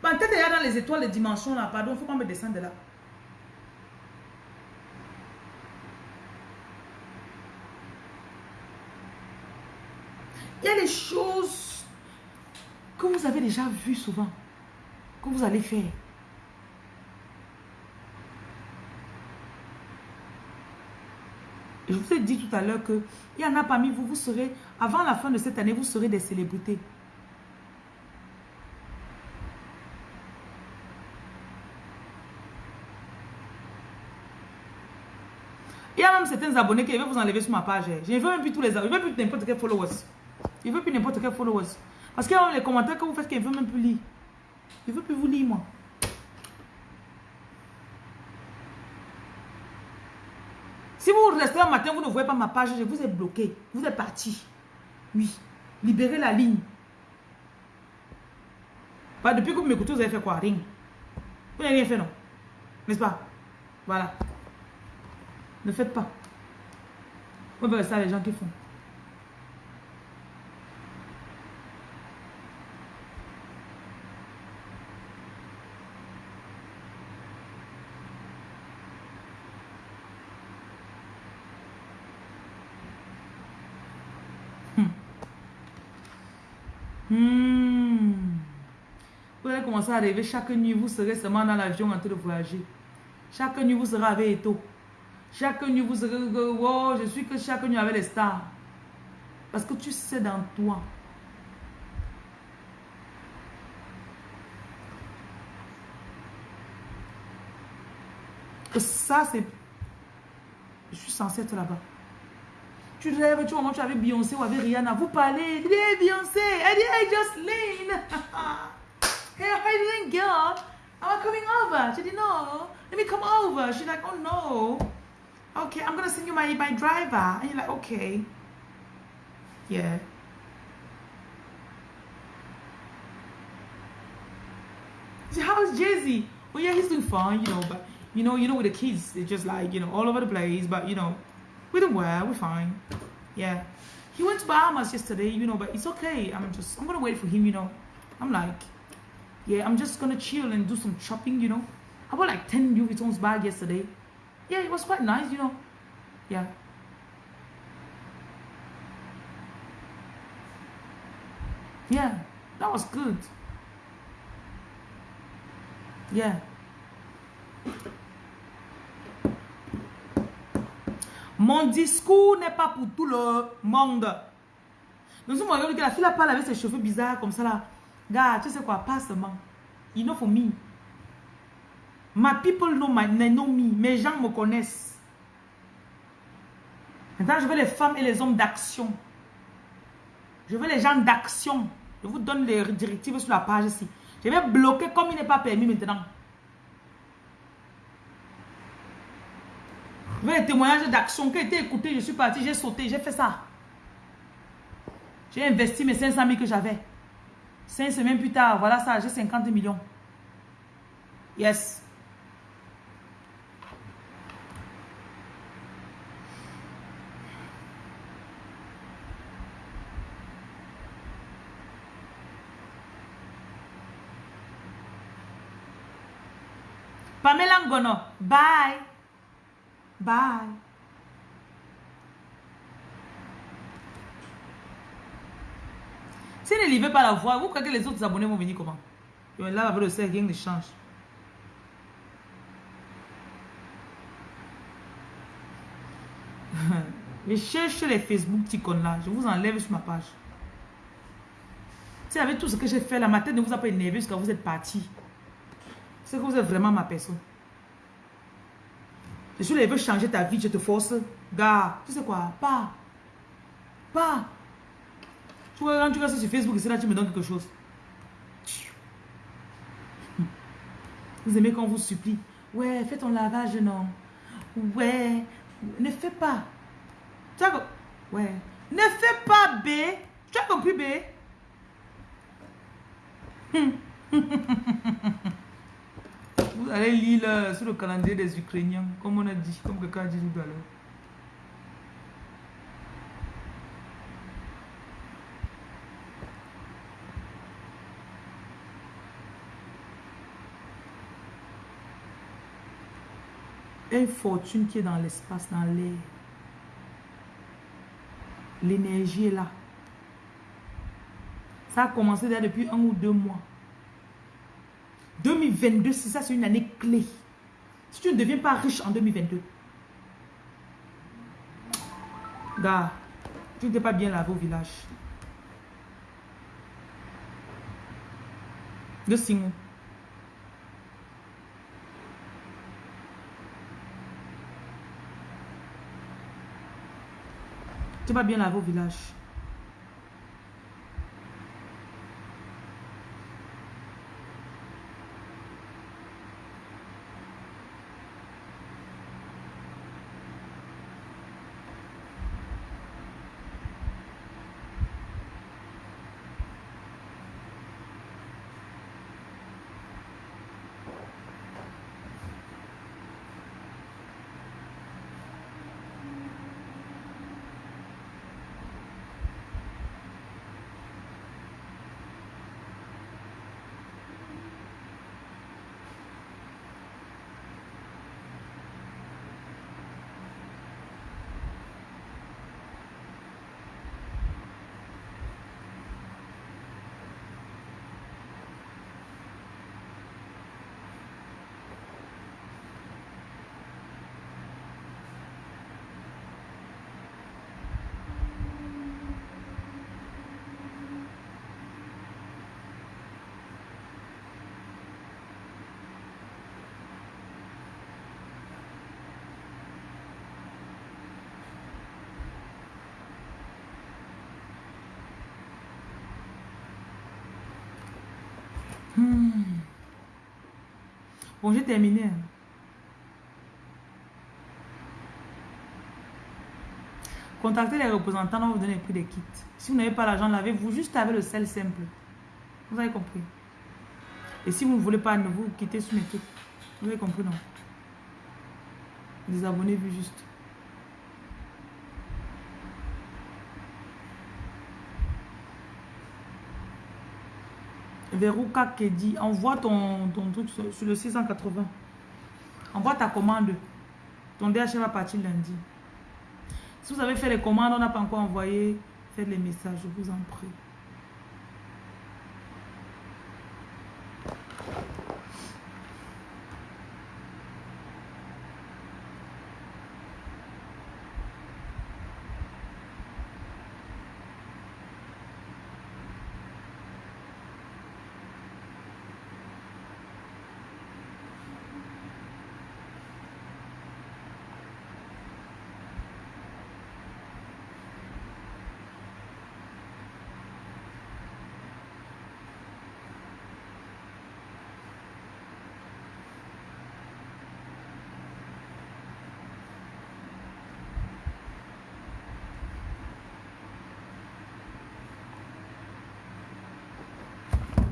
Ma bah, tête est dans les étoiles, les dimensions là. Pardon, faut pas me descendre de là. Il y a des choses que vous avez déjà vues souvent, que vous allez faire. Je vous ai dit tout à l'heure qu'il y en a parmi vous, vous serez, avant la fin de cette année, vous serez des célébrités. Il y a même certains abonnés qui veulent vous enlever sur ma page. Je ne veux même plus tous les abonnés. Je ne veux plus n'importe quel followers. Je ne veux plus n'importe quel followers. Parce qu'il y a les commentaires que vous faites qu'ils ne veulent même plus lire. Je ne veux plus vous lire, moi. Si vous restez matin, vous ne voyez pas ma page, je vous ai bloqué. Vous êtes parti. Oui. Libérez la ligne. Depuis que vous m'écoutez, vous avez fait quoi? Rien. Vous n'avez rien fait, non? N'est-ce pas? Voilà. Ne faites pas. Vous ben ça, les gens qui font. Hmm. Commencer à rêver chaque nuit, vous serez seulement dans l'avion en train de voyager. Chaque nuit, vous serez avec Eto. Chaque nuit, vous serez, oh, je suis que chaque nuit avec les stars. Parce que tu sais dans toi. Que ça, c'est... Je suis censée être là-bas. Tu rêves, tu vois, tu avec Beyoncé ou avec Rihanna, vous parlez, hey Beyoncé, elle hey Jocelyn, <laughs> hey, how you doing, girl? I'm coming over. She dit, know. let me come over. She's like, oh no. Okay, I'm gonna send you my, my driver. And you're like, okay. Yeah. So how's Jay-Z? Well, yeah, he's doing fine, you know, but, you know, you know, with the kids, they're just like, you know, all over the place, but, you know, we don't well, we're fine. Yeah. He went to Bahamas yesterday, you know, but it's okay. I'm just, I'm gonna wait for him, you know. I'm like, yeah, I'm just gonna chill and do some shopping, you know. I bought like 10 Louis Vuitton's bag yesterday? Yeah, it was quite nice, you know. Yeah. Yeah, that was good. Yeah. Mon discours n'est pas pour tout le monde. Nous sommes que la fille a parlé avec ses cheveux bizarres comme ça là. Gars, tu sais quoi, pas seulement. You know for me. My people know, my, know me. Mes gens me connaissent. Maintenant, je veux les femmes et les hommes d'action. Je veux les gens d'action. Je vous donne les directives sur la page ici. Je vais bloquer comme il n'est pas permis maintenant. Je veux les témoignages d'action qui ont été écoutés. Je suis parti, j'ai sauté, j'ai fait ça. J'ai investi mes 500 000 que j'avais. Cinq semaines plus tard, voilà ça, j'ai 50 millions. Yes. Pamela Ngono, bye. Bye. Si ne pas la voix, vous croyez que les autres abonnés vont venir comment? Là, avec le cercle, rien ne change. <laughs> Je cherche les Facebook ticons là. Je vous enlève sur ma page. Si avec tout ce que j'ai fait, la ma tête ne vous a pas énervé jusqu'à vous êtes parti. C'est que vous êtes vraiment ma personne. Je suis là, il veut changer ta vie, je te force. Gars, tu sais quoi? Pas. Pas. Tu vois, quand tu restes sur Facebook, c'est là tu me donnes quelque chose. Vous aimez quand on vous supplie. Ouais, fais ton lavage, non. Ouais, ne fais pas. Tu as... Ouais. Ne fais pas, B. Tu as compris, B? Vous allez lire sur le calendrier des Ukrainiens, comme on a dit, comme quelqu'un a dit tout à l'heure. Une fortune qui est dans l'espace, dans l'air. L'énergie est là. Ça a commencé depuis un ou deux mois. 2022, c'est ça, c'est une année clé. Si tu ne deviens pas riche en 2022, gars, tu n'étais pas bien lavé au village. De signe. Tu pas bien lavé au village. Hmm. Bon, j'ai terminé. Hein. Contactez les représentants, on vous donner le prix des kits. Si vous n'avez pas l'argent, lavez-vous juste avec le sel simple. Vous avez compris. Et si vous ne voulez pas, ne vous quittez sur mes. Vous avez compris, non? Désabonnez-vous juste. Veruka Kedi, envoie ton, ton truc sur, le 680. Envoie ta commande. Ton DHL va partir lundi. Si vous avez fait les commandes, on n'a pas encore envoyé, faites les messages, je vous en prie.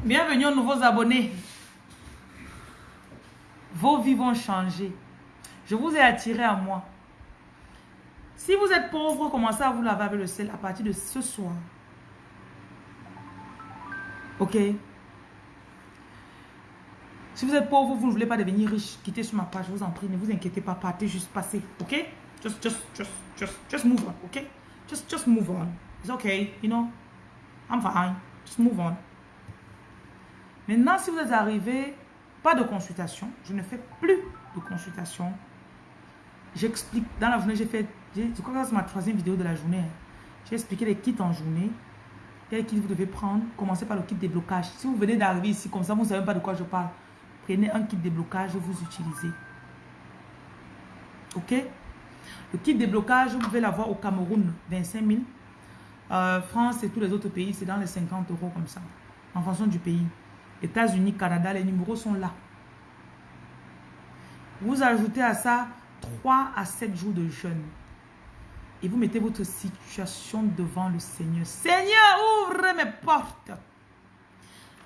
Bienvenue aux nouveaux abonnés. Vos vies vont changer. Je vous ai attiré à moi. Si vous êtes pauvre, commencez à vous laver avec le sel à partir de ce soir. Ok? Si vous êtes pauvre, vous ne voulez pas devenir riche, quittez sur ma page, je vous en prie, ne vous inquiétez pas, partez juste passer, ok? Just, just, just, just, just move on, ok? Just, just move on. It's okay, you know? I'm fine. Just move on. Maintenant, si vous êtes arrivé, pas de consultation. Je ne fais plus de consultation. J'explique. Dans la journée, j'ai fait. Je crois que c'est ma troisième vidéo de la journée. Hein. J'ai expliqué les kits en journée. Quel kit vous devez prendre? Commencez par le kit déblocage. Si vous venez d'arriver ici, comme ça, vous ne savez pas de quoi je parle. Prenez un kit déblocage vous utilisez. Ok? Le kit déblocage, vous pouvez l'avoir au Cameroun, 25 000. Euh, France et tous les autres pays, c'est dans les 50 euros comme ça. En fonction du pays. États-Unis, Canada, les numéros sont là. Vous ajoutez à ça 3 à 7 jours de jeûne. Et vous mettez votre situation devant le Seigneur. Seigneur, ouvre mes portes.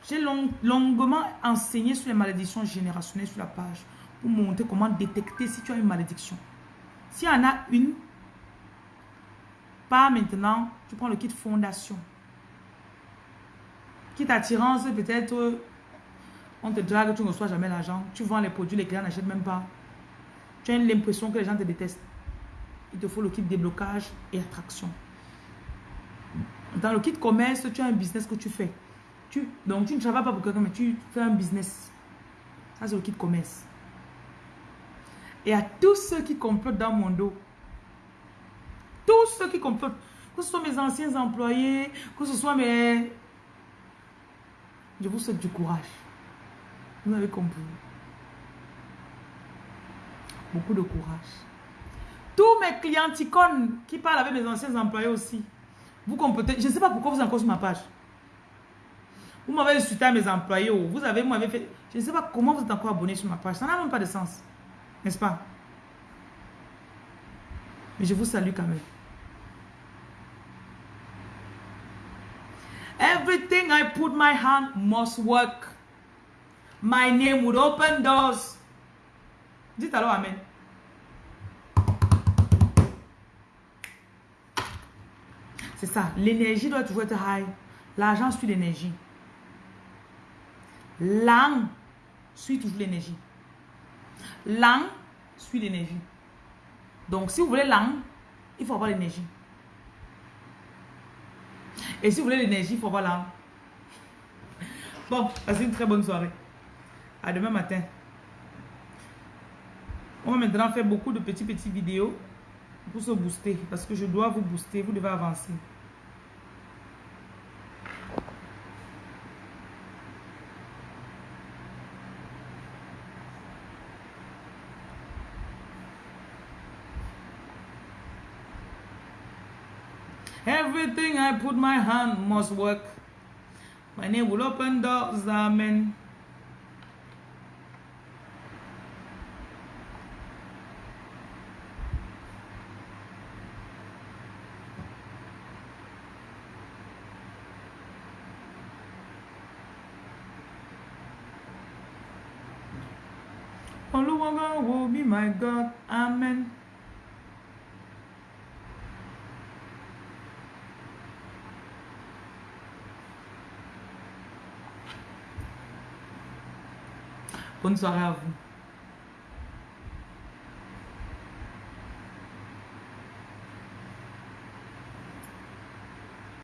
J'ai longuement enseigné sur les malédictions générationnelles sur la page pour montrer comment détecter si tu as une malédiction. S'il y en a une, pas maintenant, tu prends le kit fondation. Quitte attirance, peut-être, on te drague, tu ne reçois jamais l'argent. Tu vends les produits, les clients n'achètent même pas. Tu as l'impression que les gens te détestent. Il te faut le kit déblocage et attraction. Dans le kit commerce, tu as un business que tu fais. Donc, tu ne travailles pas pour quelqu'un, mais tu fais un business. Ça, c'est le kit commerce. Et à tous ceux qui complotent dans mon dos, tous ceux qui complotent, que ce soit mes anciens employés, que ce soit mes... Je vous souhaite du courage. Vous avez compris. Beaucoup de courage. Tous mes clients ticônes qui parlent avec mes anciens employés aussi. Vous complotez. Je ne sais pas pourquoi vous êtes encore sur ma page. Vous m'avez insulté à mes employés. Vous avez, fait... Je ne sais pas comment vous êtes encore abonné sur ma page. Ça n'a même pas de sens. N'est-ce pas? Mais je vous salue quand même. I put my hand must work. My name would open doors. Dites alors Amen? C'est ça. L'énergie doit toujours être high. L'argent suit l'énergie. L'âme suit toujours l'énergie. L'âme suit l'énergie. Donc, si vous voulez l'âme, il faut avoir l'énergie. Et si vous voulez l'énergie, il faut avoir l'âme. Bon, passez une très bonne soirée. À demain matin. On va maintenant faire beaucoup de petits petits vidéos pour se booster. Parce que je dois vous booster. Vous devez avancer. Everything I put my hand must work. My name will open doors, amen. Oluwaga will be my God, amen. Bonne soirée à vous.